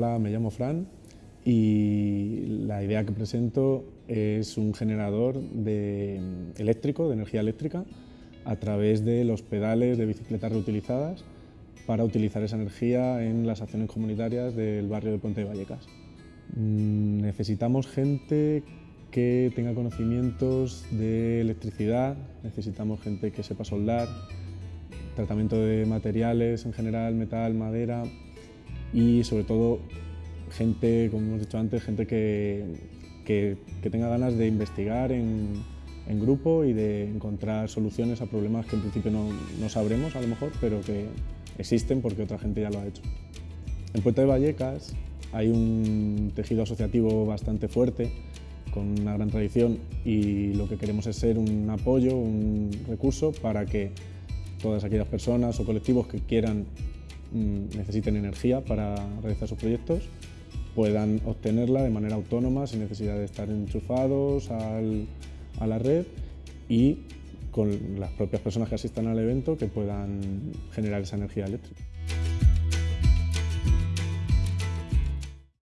Hola, me llamo Fran y la idea que presento es un generador de eléctrico, de energía eléctrica, a través de los pedales de bicicletas reutilizadas para utilizar esa energía en las acciones comunitarias del barrio de Puente de Vallecas. Mm, necesitamos gente que tenga conocimientos de electricidad, necesitamos gente que sepa soldar, tratamiento de materiales en general, metal, madera y sobre todo gente, como hemos dicho antes, gente que, que, tenga ganas de investigar en, en, grupo y de encontrar soluciones a problemas que en principio no, no sabremos a lo mejor, pero que existen porque otra gente ya lo ha hecho. En Puerto de Vallecas hay un tejido asociativo bastante fuerte, con una gran tradición y lo que queremos es ser un apoyo, un recurso para que todas aquellas personas o colectivos que quieran, necesiten energía para realizar sus proyectos, puedan obtenerla de manera autónoma sin necesidad de estar enchufados a la red y con las propias personas que asistan al evento que puedan generar esa energía eléctrica.